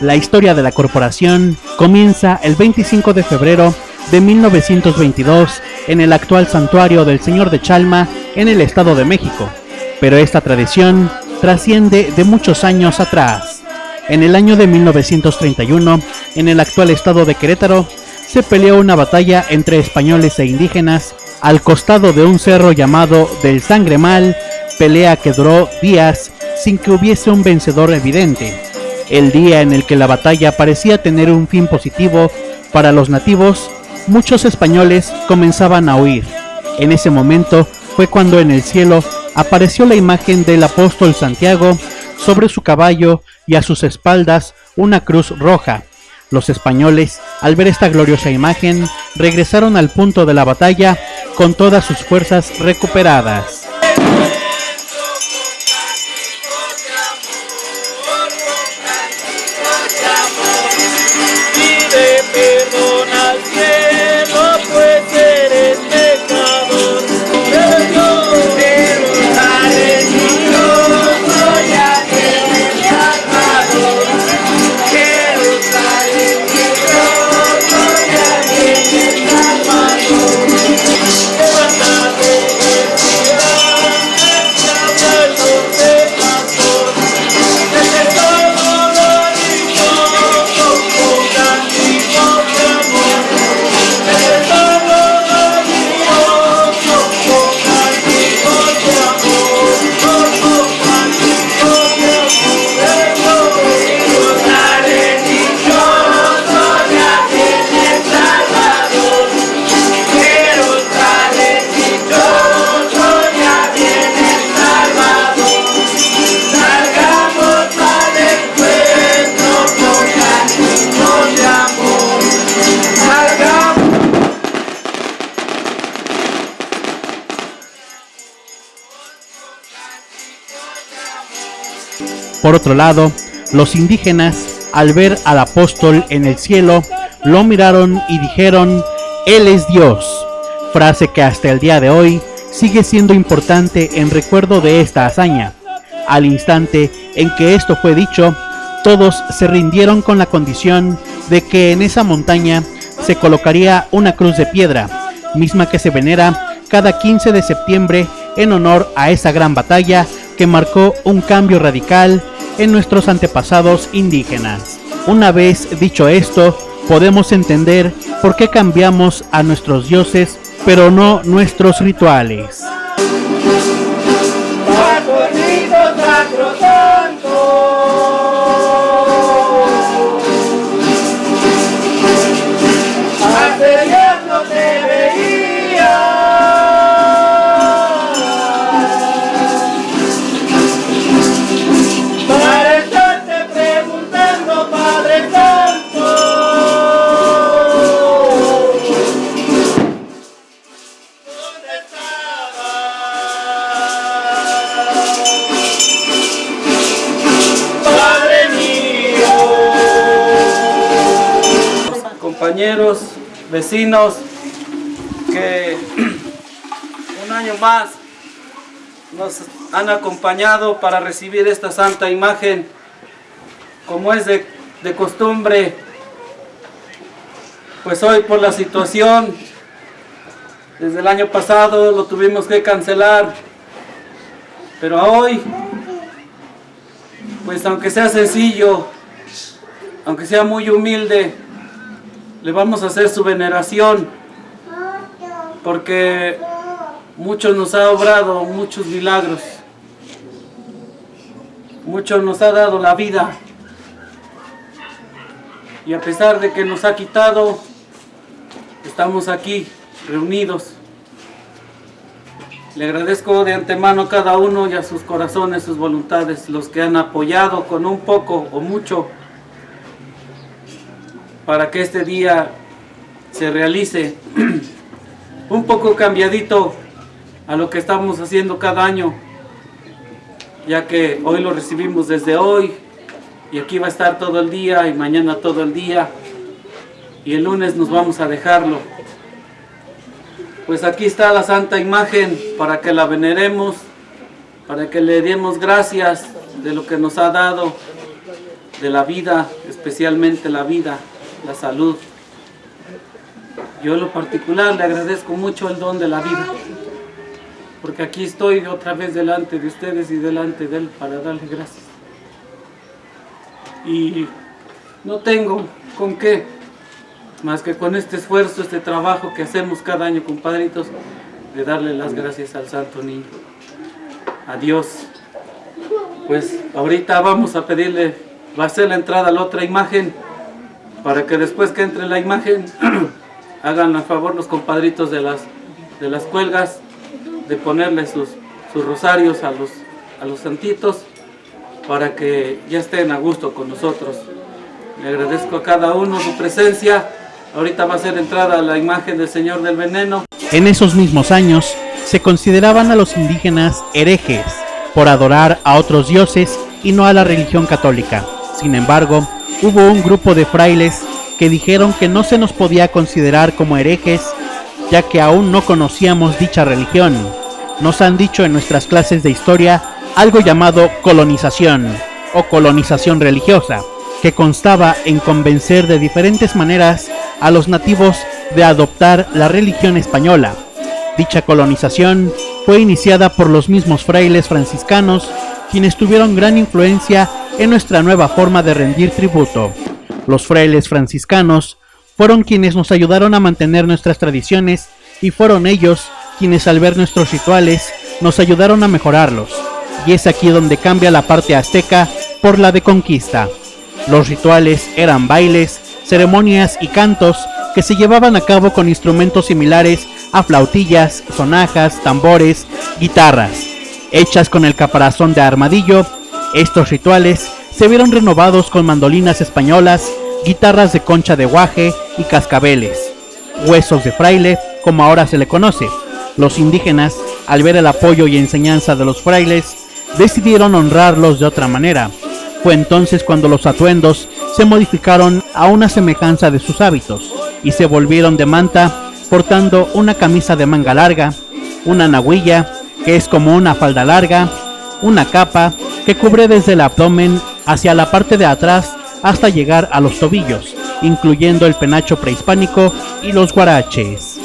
La historia de la corporación comienza el 25 de febrero de 1922 en el actual santuario del Señor de Chalma en el Estado de México, pero esta tradición trasciende de muchos años atrás. En el año de 1931, en el actual estado de Querétaro, se peleó una batalla entre españoles e indígenas al costado de un cerro llamado del Sangremal, pelea que duró días sin que hubiese un vencedor evidente. El día en el que la batalla parecía tener un fin positivo para los nativos, muchos españoles comenzaban a huir. En ese momento fue cuando en el cielo apareció la imagen del apóstol Santiago sobre su caballo y a sus espaldas una cruz roja. Los españoles, al ver esta gloriosa imagen, regresaron al punto de la batalla con todas sus fuerzas recuperadas. Lado, los indígenas, al ver al apóstol en el cielo, lo miraron y dijeron, Él es Dios, frase que hasta el día de hoy sigue siendo importante en recuerdo de esta hazaña. Al instante en que esto fue dicho, todos se rindieron con la condición de que en esa montaña se colocaría una cruz de piedra, misma que se venera cada 15 de septiembre en honor a esa gran batalla que marcó un cambio radical en nuestros antepasados indígenas. Una vez dicho esto, podemos entender por qué cambiamos a nuestros dioses, pero no nuestros rituales. Vecinos, que un año más nos han acompañado para recibir esta santa imagen, como es de, de costumbre, pues hoy por la situación, desde el año pasado lo tuvimos que cancelar, pero hoy, pues aunque sea sencillo, aunque sea muy humilde, le vamos a hacer su veneración. Porque mucho nos ha obrado, muchos milagros, mucho nos ha dado la vida. Y a pesar de que nos ha quitado, estamos aquí reunidos. Le agradezco de antemano a cada uno y a sus corazones, sus voluntades, los que han apoyado con un poco o mucho para que este día se realice un poco cambiadito a lo que estamos haciendo cada año, ya que hoy lo recibimos desde hoy y aquí va a estar todo el día y mañana todo el día y el lunes nos vamos a dejarlo. Pues aquí está la santa imagen para que la veneremos, para que le demos gracias de lo que nos ha dado de la vida, especialmente la vida, la salud. Yo en lo particular le agradezco mucho el don de la vida, porque aquí estoy otra vez delante de ustedes y delante de Él para darle gracias. Y no tengo con qué, más que con este esfuerzo, este trabajo que hacemos cada año, compadritos, de darle las gracias al Santo Niño, a Dios. Pues ahorita vamos a pedirle, va a ser la entrada a la otra imagen, para que después que entre la imagen, hagan a favor los compadritos de las, de las cuelgas, de ponerle sus, sus rosarios a los, a los santitos, para que ya estén a gusto con nosotros. Le agradezco a cada uno su presencia. Ahorita va a ser entrada la imagen del Señor del Veneno. En esos mismos años, se consideraban a los indígenas herejes por adorar a otros dioses y no a la religión católica. Sin embargo, hubo un grupo de frailes que dijeron que no se nos podía considerar como herejes, ya que aún no conocíamos dicha religión. Nos han dicho en nuestras clases de historia algo llamado colonización o colonización religiosa, que constaba en convencer de diferentes maneras a los nativos de adoptar la religión española. Dicha colonización fue iniciada por los mismos frailes franciscanos, quienes tuvieron gran influencia en nuestra nueva forma de rendir tributo. Los frailes franciscanos fueron quienes nos ayudaron a mantener nuestras tradiciones y fueron ellos quienes al ver nuestros rituales nos ayudaron a mejorarlos. Y es aquí donde cambia la parte azteca por la de conquista. Los rituales eran bailes, ceremonias y cantos que se llevaban a cabo con instrumentos similares a flautillas, sonajas, tambores, guitarras. Hechas con el caparazón de armadillo, estos rituales se vieron renovados con mandolinas españolas, guitarras de concha de guaje y cascabeles, huesos de fraile, como ahora se le conoce. Los indígenas, al ver el apoyo y enseñanza de los frailes, decidieron honrarlos de otra manera, fue entonces cuando los atuendos se modificaron a una semejanza de sus hábitos y se volvieron de manta portando una camisa de manga larga, una nahuilla, que es como una falda larga, una capa que cubre desde el abdomen hacia la parte de atrás hasta llegar a los tobillos, incluyendo el penacho prehispánico y los guaraches.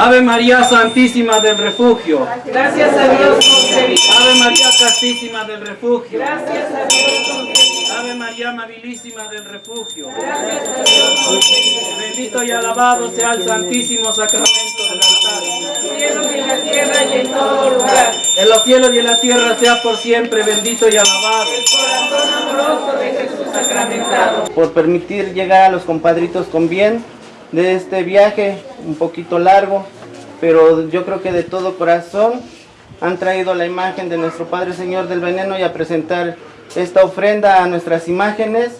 Ave María Santísima del Refugio. Gracias a Dios Ave María Castísima del Refugio. Gracias a Dios Ave María Amabilísima del Refugio. Gracias a Dios Bendito y alabado sea el Santísimo Sacramento del altar. Cielo y en la tierra y en todo lugar. En los cielos y en la tierra sea por siempre bendito y alabado. Corazón amoroso de Jesús sacramentado. por permitir llegar a los compadritos con bien de este viaje un poquito largo, pero yo creo que de todo corazón han traído la imagen de nuestro Padre Señor del Veneno y a presentar esta ofrenda a nuestras imágenes,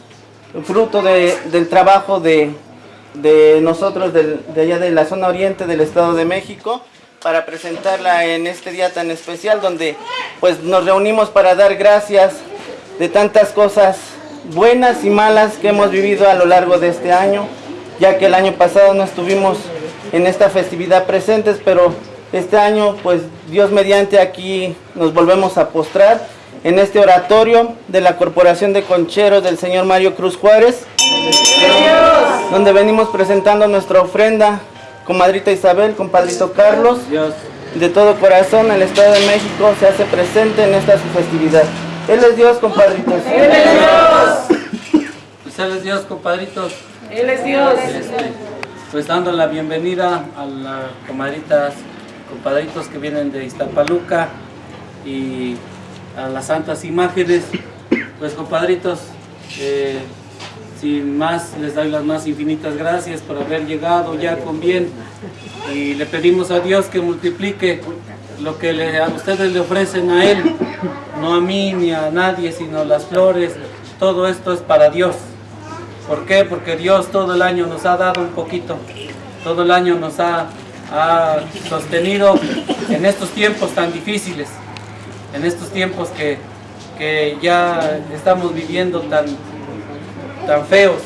fruto de- del trabajo de, de nosotros de allá de la zona oriente del Estado de México para presentarla en este día tan especial donde pues nos reunimos para dar gracias de tantas cosas buenas y malas que hemos vivido a lo largo de este año, ya que el año pasado no estuvimos en esta festividad presentes, pero este año pues Dios mediante aquí nos volvemos a postrar en este oratorio de la Corporación de Concheros del señor Mario Cruz Juárez, donde venimos presentando nuestra ofrenda, comadrita Isabel, compadrito Carlos, de todo corazón el Estado de México se hace presente en esta su festividad. Él es Dios, compadritos. Él es Dios. Pues Él es Dios, compadritos. Él es Dios. Pues dando la bienvenida a las comadritas, compadritos que vienen de Iztapaluca y a las santas imágenes. Pues compadritos, eh, sin más, les doy las más infinitas gracias por haber llegado ya con bien y le pedimos a Dios que multiplique lo que a ustedes le ofrecen a Él, no a mí ni a nadie, sino las flores, todo esto es para Dios. ¿Por qué? Porque Dios todo el año nos ha dado un poquito, todo el año nos ha, ha sostenido en estos tiempos tan difíciles, en estos tiempos que, que ya estamos viviendo tan, tan feos.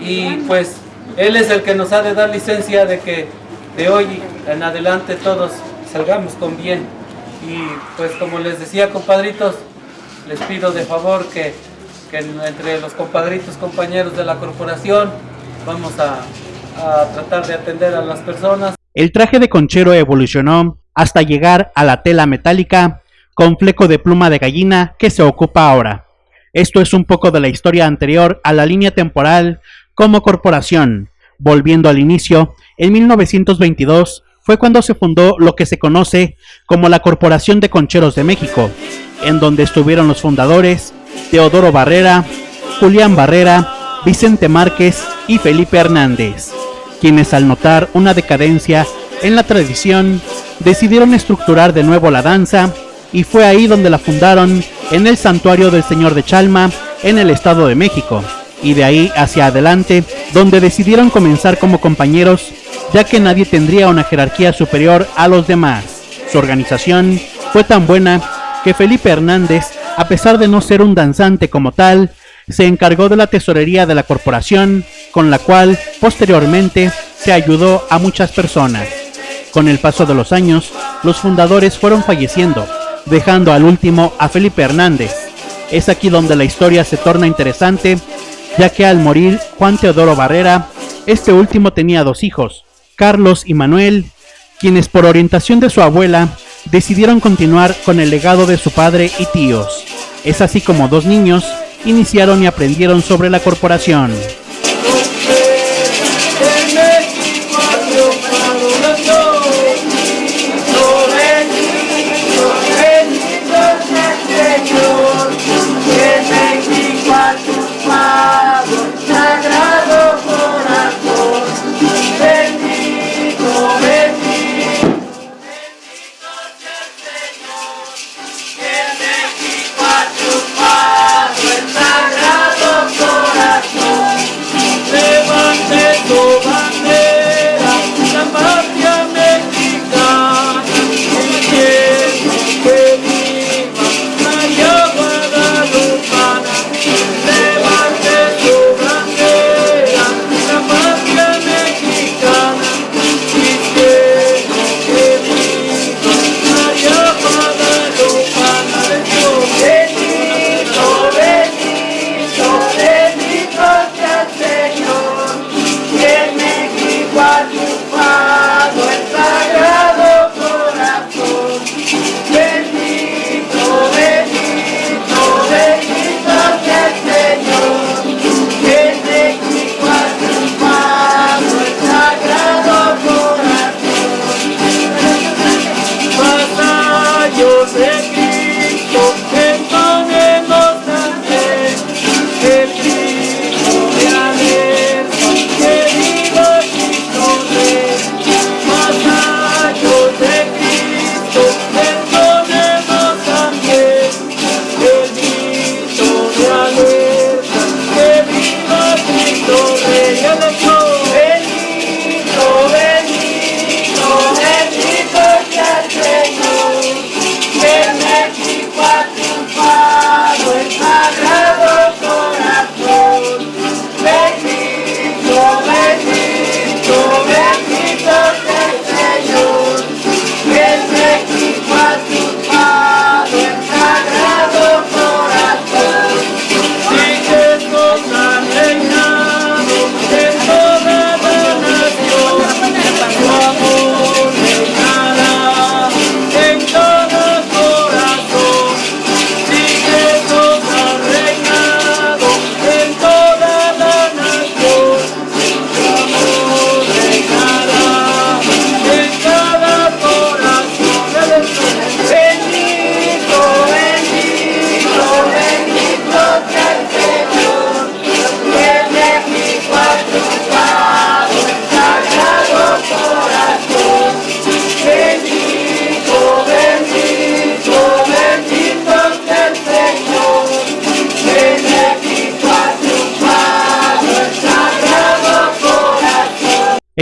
Y pues Él es el que nos ha de dar licencia de que de hoy en adelante todos salgamos con bien. Y pues como les decía compadritos, les pido de favor que, que entre los compadritos, compañeros de la corporación, vamos a, a tratar de atender a las personas. El traje de conchero evolucionó hasta llegar a la tela metálica con fleco de pluma de gallina que se ocupa ahora. Esto es un poco de la historia anterior a la línea temporal como corporación. Volviendo al inicio, en 1922 fue cuando se fundó lo que se conoce como la Corporación de Concheros de México, en donde estuvieron los fundadores Teodoro Barrera, Julián Barrera, Vicente Márquez y Felipe Hernández, quienes al notar una decadencia en la tradición decidieron estructurar de nuevo la danza y fue ahí donde la fundaron en el Santuario del Señor de Chalma, en el Estado de México, y de ahí hacia adelante, donde decidieron comenzar como compañeros, ya que nadie tendría una jerarquía superior a los demás. Su organización fue tan buena que Felipe Hernández, a pesar de no ser un danzante como tal, se encargó de la tesorería de la corporación, con la cual posteriormente se ayudó a muchas personas. Con el paso de los años, los fundadores fueron falleciendo, dejando al último a Felipe Hernández. Es aquí donde la historia se torna interesante, ya que al morir Juan Teodoro Barrera, este último tenía dos hijos, Carlos y Manuel, quienes por orientación de su abuela decidieron continuar con el legado de su padre y tíos. Es así como dos niños iniciaron y aprendieron sobre la corporación.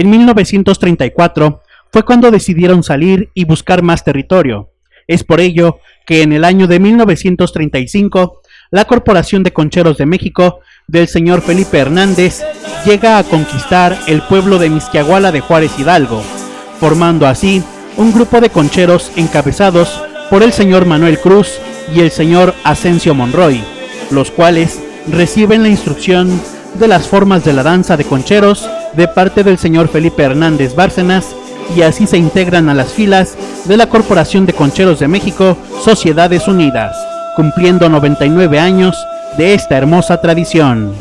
En 1934 fue cuando decidieron salir y buscar más territorio. Es por ello que en el año de 1935 la Corporación de Concheros de México del señor Felipe Hernández llega a conquistar el pueblo de Misquiahuala de Juárez Hidalgo, formando así un grupo de concheros encabezados por el señor Manuel Cruz y el señor Asensio Monroy, los cuales reciben la instrucción de las formas de la danza de concheros de parte del señor Felipe Hernández Bárcenas y así se integran a las filas de la Corporación de Concheros de México, Sociedades Unidas, cumpliendo 99 años de esta hermosa tradición.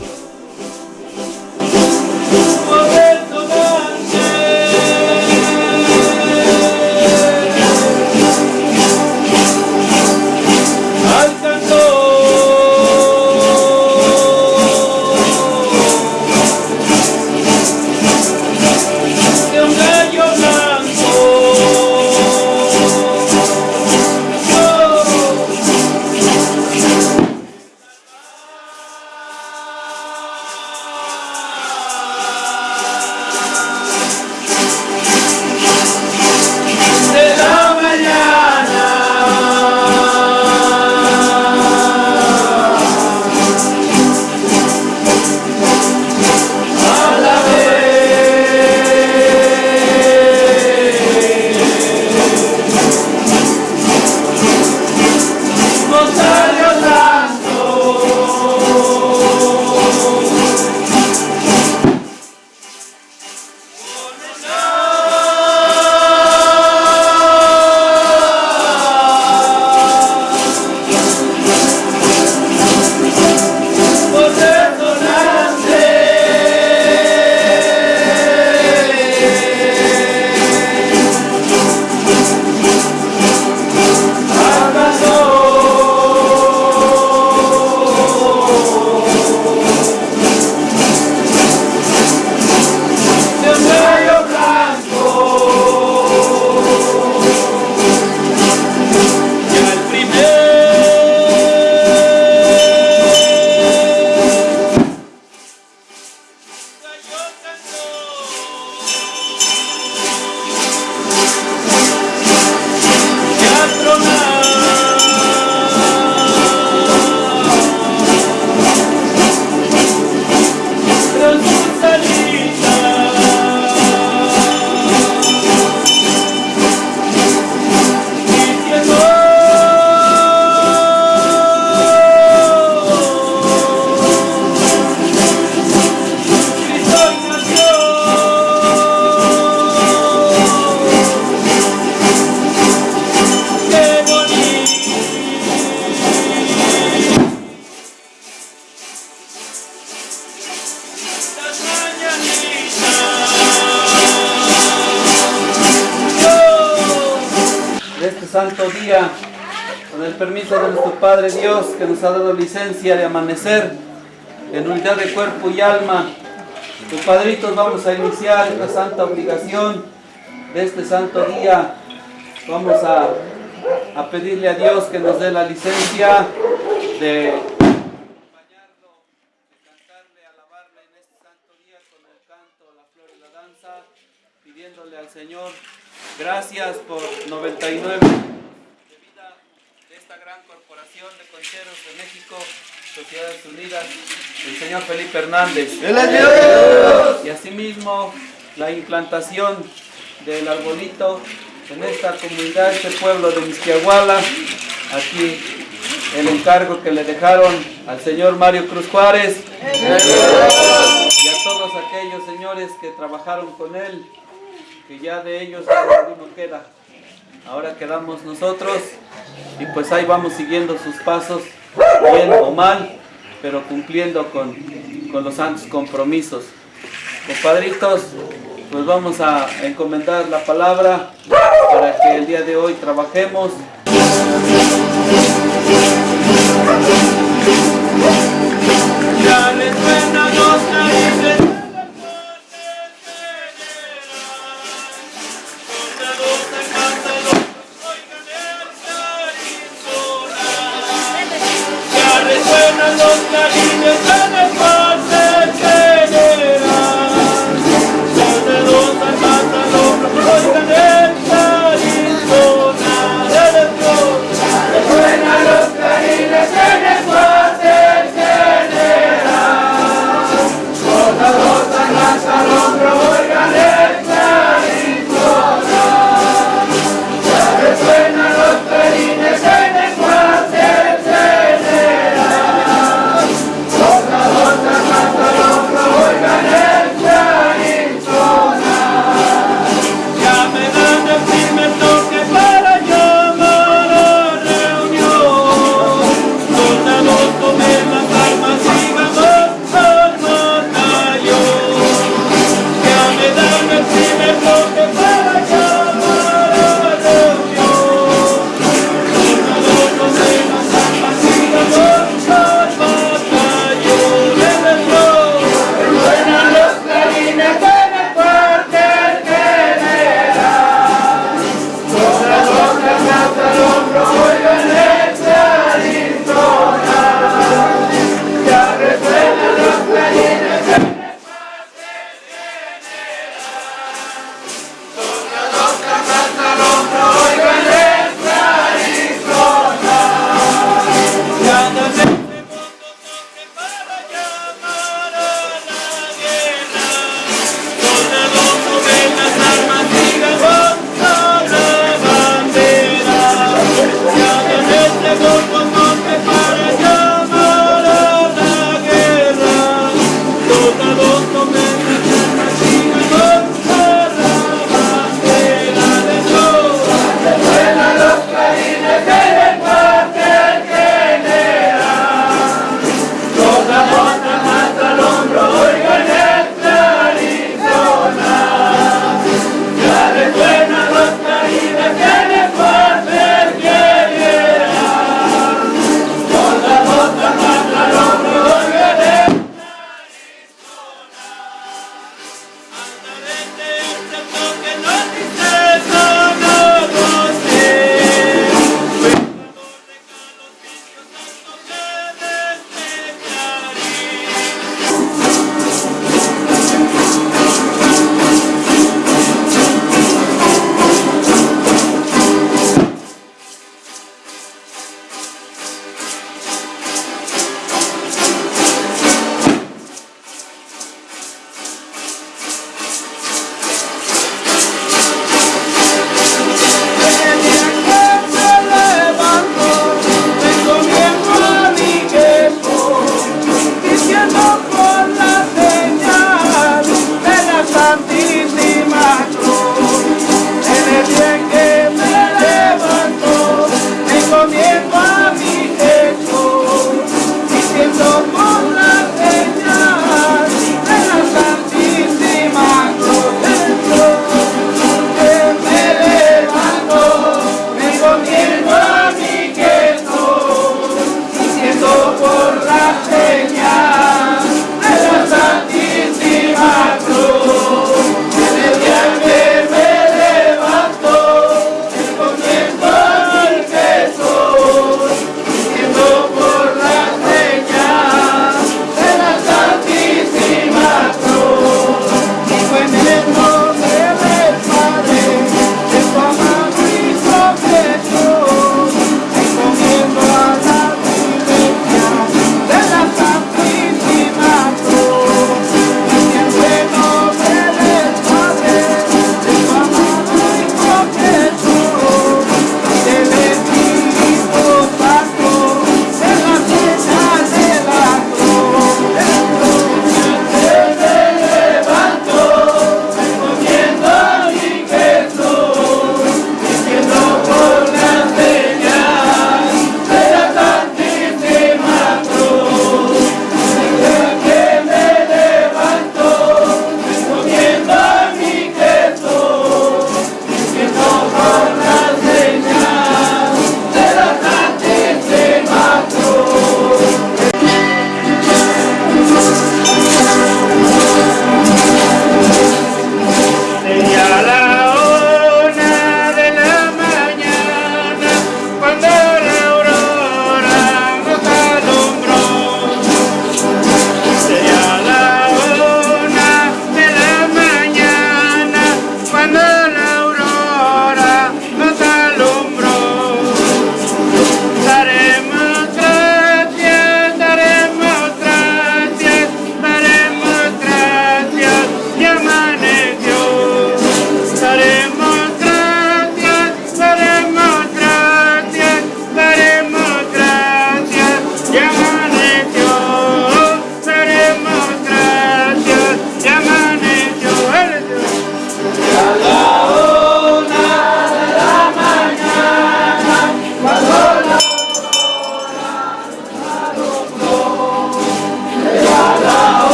Nos ha dado licencia de amanecer en unidad de cuerpo y alma. Los padritos vamos a iniciar esta santa obligación de este santo día. Vamos a, a pedirle a Dios que nos dé la licencia de acompañarlo, de cantarle, alabarle en este santo día con el canto, la flor y la danza, pidiéndole al Señor Gracias por 99 de vida de esta gran corporación de concheros de México, Sociedades Unidas, el señor Felipe Hernández. Y asimismo la implantación del arbolito en esta comunidad, este pueblo de Misquiahuala. Aquí el encargo que le dejaron al señor Mario Cruz Juárez y a todos aquellos señores que trabajaron con él que ya de ellos ninguno queda. Ahora quedamos nosotros y pues ahí vamos siguiendo sus pasos, bien o mal, pero cumpliendo con, con los santos compromisos. Compadritos, pues vamos a encomendar la palabra para que el día de hoy trabajemos. Suena los los clarines